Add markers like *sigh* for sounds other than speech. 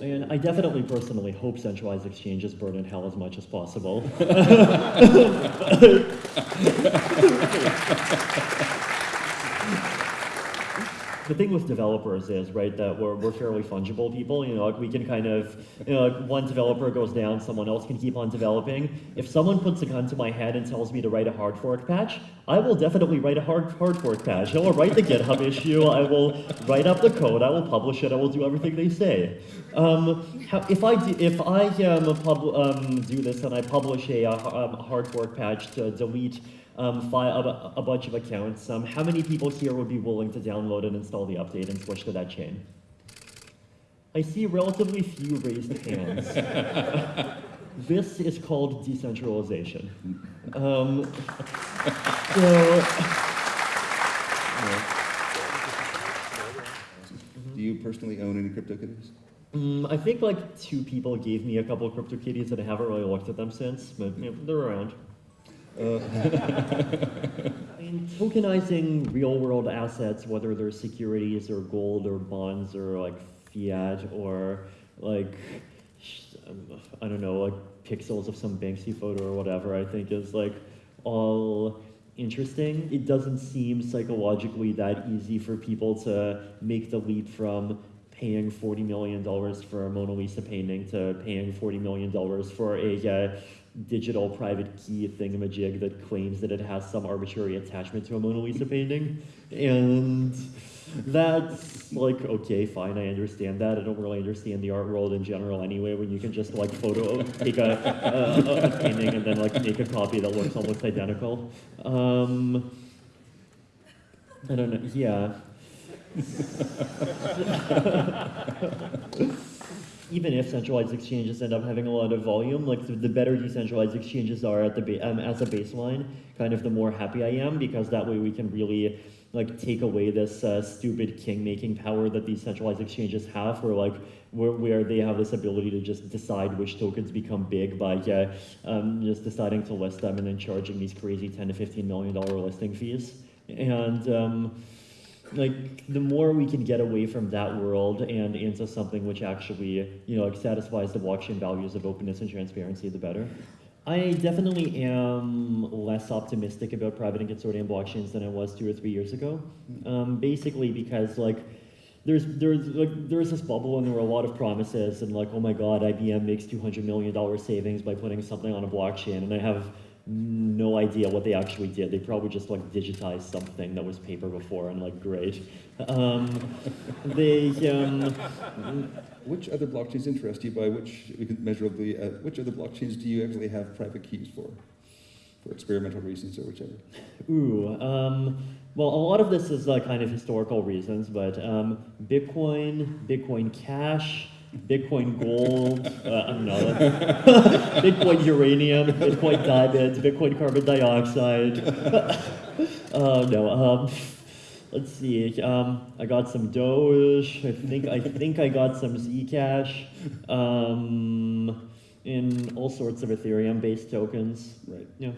And I definitely personally hope centralized exchanges burn in hell as much as possible. *laughs* *laughs* the thing with developers is, right, that we're, we're fairly fungible people. You know, like we can kind of, you know, like one developer goes down, someone else can keep on developing. If someone puts a gun to my head and tells me to write a hard fork patch, I will definitely write a hard, hard fork patch. I will write the GitHub issue. I will write up the code. I will publish it. I will do everything they say. Um, if I do, if I um, pub, um, do this and I publish a, uh hard fork patch to delete um, file, a, a, bunch of accounts, um, how many people here would be willing to download and install the update and switch to that chain? I see relatively few raised hands. *laughs* this is called decentralization. Um, so, *laughs* Do you personally own any CryptoKitties? Mm, I think like two people gave me a couple of CryptoKitties and I haven't really looked at them since, but you know, they're around. Uh, I *laughs* mean, tokenizing real world assets, whether they're securities or gold or bonds or like fiat or like, I don't know, like pixels of some Banksy photo or whatever, I think is like all interesting. It doesn't seem psychologically that easy for people to make the leap from paying $40 million for a Mona Lisa painting to paying $40 million for a uh, digital private key thingamajig that claims that it has some arbitrary attachment to a Mona Lisa painting. And that's like, okay, fine, I understand that. I don't really understand the art world in general anyway, when you can just like photo, take a, a, a painting and then like make a copy that looks almost identical. Um, I don't know, yeah. *laughs* even if centralized exchanges end up having a lot of volume, like the, the better decentralized exchanges are at the um, as a baseline, kind of the more happy I am because that way we can really like take away this uh, stupid king-making power that these centralized exchanges have, where like where, where they have this ability to just decide which tokens become big by uh, um, just deciding to list them and then charging these crazy 10 to 15 million dollar listing fees. And um, like the more we can get away from that world and into something which actually you know like satisfies the blockchain values of openness and transparency the better. I definitely am less optimistic about private and consortium blockchains than i was two or three years ago. Um, basically because like there's there's like there's this bubble and there were a lot of promises and like oh my god ibm makes 200 million dollar savings by putting something on a blockchain and i have no idea what they actually did. They probably just like digitized something that was paper before and like great. Um, they um, which other blockchains interest you by which we can measurably uh, which other blockchains do you actually have private keys for for experimental reasons or whichever? Ooh, um, well, a lot of this is uh, kind of historical reasons, but um, Bitcoin, Bitcoin Cash. Bitcoin gold, uh, I don't know, *laughs* Bitcoin uranium, Bitcoin diamonds, Bitcoin carbon dioxide. uh, *laughs* no, um, let's see. Um, I got some Doge. I think I think I got some Zcash. Um, in all sorts of Ethereum-based tokens. Right. Yeah.